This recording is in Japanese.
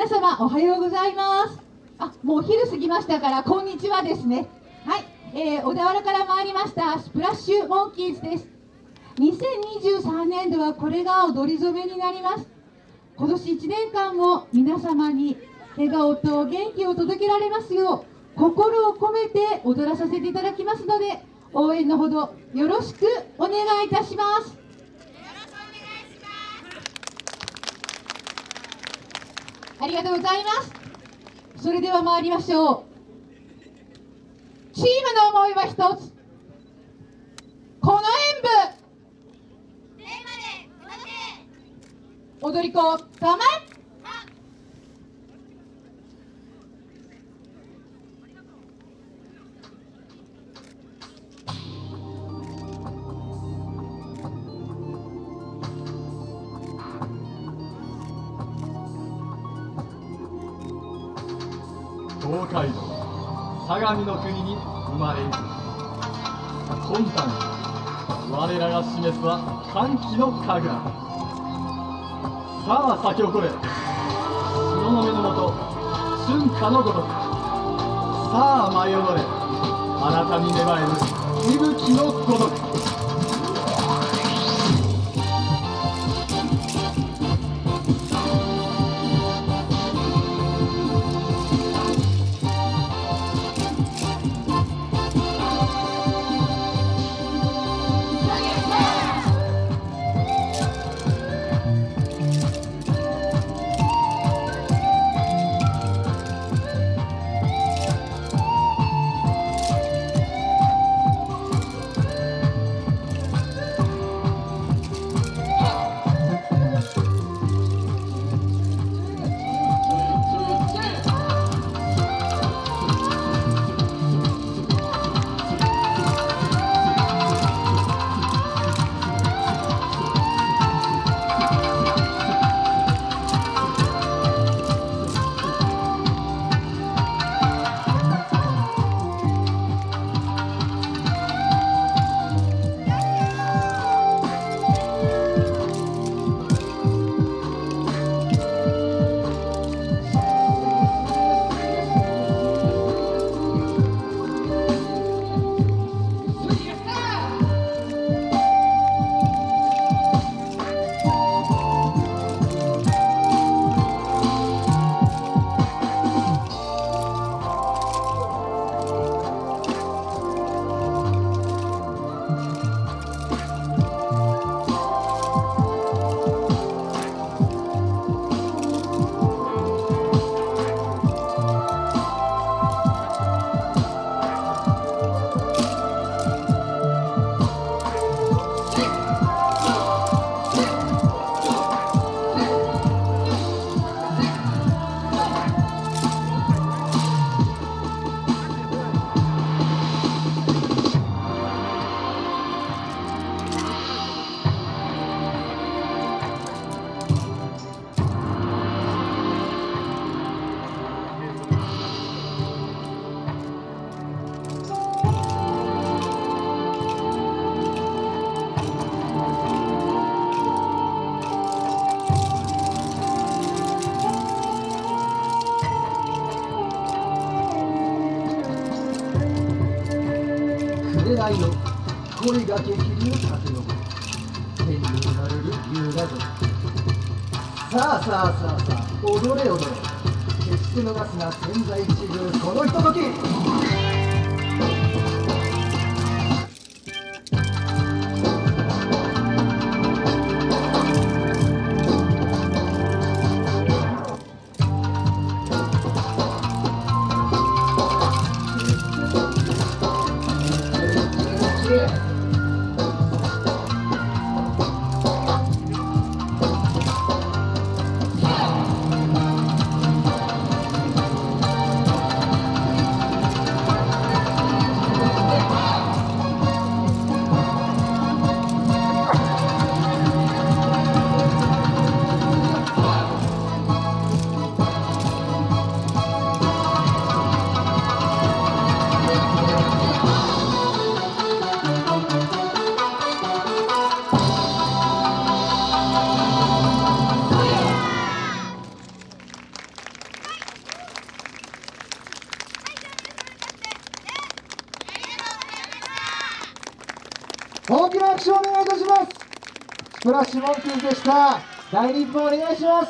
皆様おはようございます。あもうお昼過ぎましたからこんにちはですね。はい、えー、小田原から参りましたスプラッシュモンキーズです。2023年度はこれが踊り初めになります。今年1年間も皆様に笑顔と元気を届けられますよう心を込めて踊らさせていただきますので応援のほどよろしくお願いいたします。ありがとうございます。それでは参りましょう。チームの思いは一つ。この演舞。踊り子構え東海道相模の国に生まれる今般我らが示すは歓喜の神楽。さあ咲き誇れ。東雲のもと春夏のごとく。さあ舞い踊れ。あなたに芽生える息吹のごとく。愛の恋が激流風の天に生まれる優雅女さあさあさあさあ踊れ踊れ。決して逃すな千載一遇このひととき。手をお願いいたします。スプラッシュモンキーズでした。大日本お願いします。